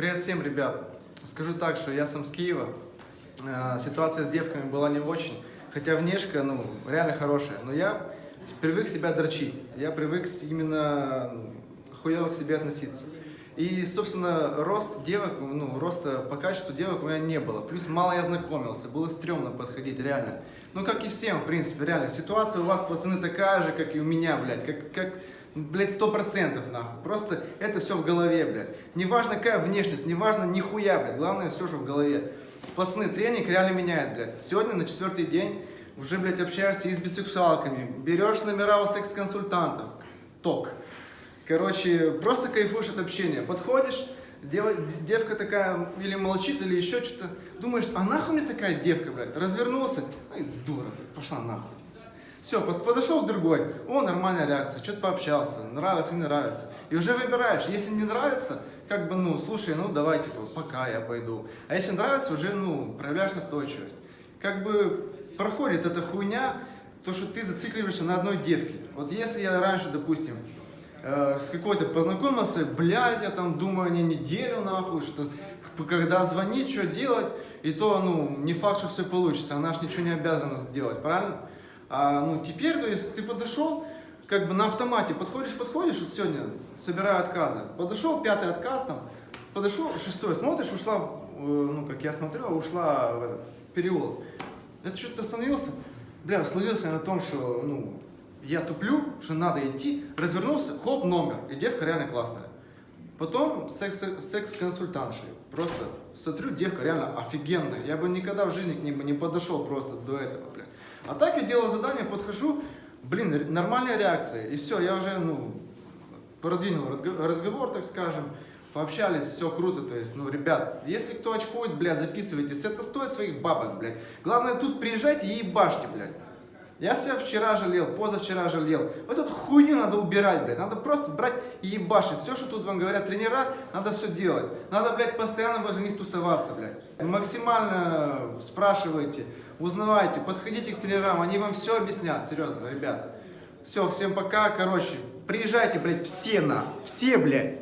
Привет всем, ребят! Скажу так, что я сам с Киева. Э, Ситуация с девками была не очень, хотя внешка, ну, реально хорошая. Но я привык себя дрочить, я привык именно хуево к себе относиться. И, собственно, рост девок, ну, роста по качеству девок у меня не было. Плюс мало я знакомился, было стрёмно подходить, реально. Ну, как и всем, в принципе, реально. Ситуация у вас, пацаны, такая же, как и у меня, блядь. Как, как блядь, сто процентов, нахуй. Просто это все в голове, блядь. Неважно, какая внешность, неважно, нихуя, блядь. Главное, все же в голове. Пацаны, тренинг реально меняет, блядь. Сегодня на четвертый день уже, блядь, общаешься и с бисексуалками. Берешь номера у секс-консультантов. Ток. Короче, просто кайфуешь от общения. Подходишь, дева- девка такая или молчит, или еще что-то. Думаешь, а нахуй мне такая девка, блядь? Развернулся, ай, дура, блядь, пошла нахуй. Все, подошел другой, о, нормальная реакция, что-то пообщался, нравится, не нравится. И уже выбираешь, если не нравится, как бы, ну, слушай, ну, давай, типа, пока я пойду. А если нравится, уже, ну, проявляешь настойчивость. Как бы проходит эта хуйня, то, что ты зацикливаешься на одной девке. Вот если я раньше, допустим, э, с какой-то познакомился, блядь, я там думаю не неделю нахуй, что когда звонить, что делать, и то, ну, не факт, что все получится, она ж ничего не обязана сделать, правильно? А, ну, теперь, то есть, ты подошел, как бы на автомате, подходишь, подходишь, вот сегодня собираю отказы, подошел, пятый отказ там, подошел, шестой, смотришь, ушла, э, ну, как я смотрю, ушла в этот переулок. Это что-то остановился, бля, словился я на том, что, ну, я туплю, что надо идти, развернулся, хоп, номер, девка реально классная. Потом секс- секс-консультантши. Просто смотрю, девка реально офигенная. Я бы никогда в жизни к ней бы не подошел просто до этого, блин. А так я делаю задание, подхожу, блин, нормальная реакция. И все, я уже, ну, продвинул разго- разговор, так скажем, пообщались, все круто, то есть, ну, ребят, если кто очкует, блядь, записывайтесь, это стоит своих бабок, блядь. Главное, тут приезжайте и ебашьте, блядь. Я себя вчера жалел, позавчера жалел. Вот эту хуйню надо убирать, блядь. Надо просто брать и ебашить. Все, что тут вам говорят тренера, надо все делать. Надо, блядь, постоянно возле них тусоваться, блядь. Максимально спрашивайте, узнавайте, подходите к тренерам, они вам все объяснят, серьезно, ребят. Все, всем пока, короче, приезжайте, блядь, все нахуй, все, блядь.